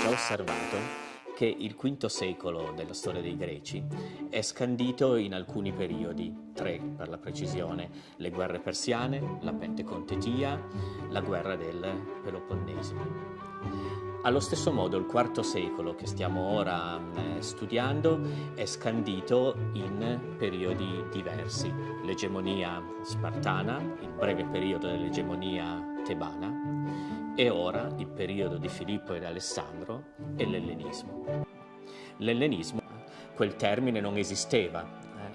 già osservato che il V secolo della storia dei Greci è scandito in alcuni periodi, tre per la precisione, le guerre persiane, la Pentecontetia, la guerra del Peloponneso. Allo stesso modo il IV secolo che stiamo ora eh, studiando è scandito in periodi diversi. L'egemonia spartana, il breve periodo dell'egemonia tebana, e ora il periodo di Filippo ed Alessandro e l'ellenismo. L'ellenismo, quel termine non esisteva,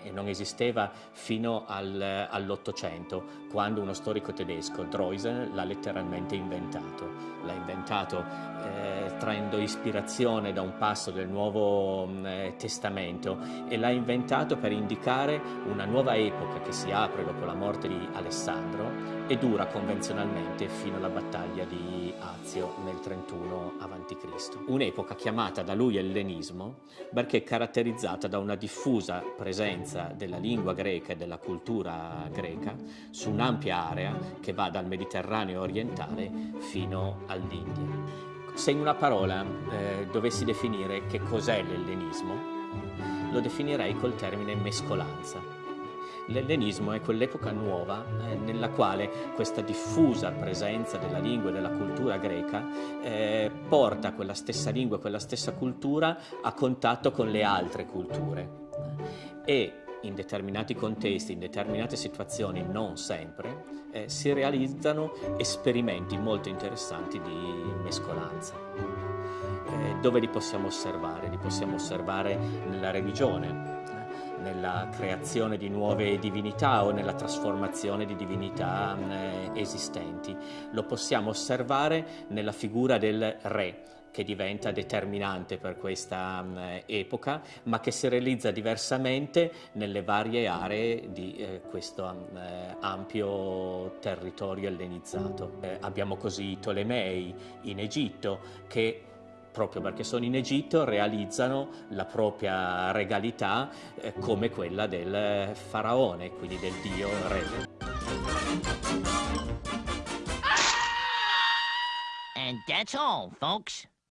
e non esisteva fino al, all'Ottocento, quando uno storico tedesco, Droysen, l'ha letteralmente inventato. L'ha inventato eh, traendo ispirazione da un passo del Nuovo mm, eh, Testamento e l'ha inventato per indicare una nuova epoca che si apre dopo la morte di Alessandro e dura convenzionalmente fino alla battaglia di Azio nel 31 a.C. Un'epoca chiamata da lui ellenismo perché caratterizzata da una diffusa presenza della lingua greca e della cultura greca su un'ampia area che va dal Mediterraneo orientale fino all'India. Se in una parola eh, dovessi definire che cos'è l'ellenismo, lo definirei col termine mescolanza L'ellenismo è quell'epoca nuova eh, nella quale questa diffusa presenza della lingua e della cultura greca eh, porta quella stessa lingua quella stessa cultura a contatto con le altre culture e in determinati contesti, in determinate situazioni, non sempre, eh, si realizzano esperimenti molto interessanti di mescolanza. Eh, dove li possiamo osservare? Li possiamo osservare nella religione, nella creazione di nuove divinità o nella trasformazione di divinità eh, esistenti. Lo possiamo osservare nella figura del re, che diventa determinante per questa um, epoca, ma che si realizza diversamente nelle varie aree di eh, questo um, eh, ampio territorio ellenizzato. Eh, abbiamo così i Tolemei in Egitto che proprio perché sono in Egitto, realizzano la propria regalità eh, come quella del faraone, quindi del dio re. And that's all, folks.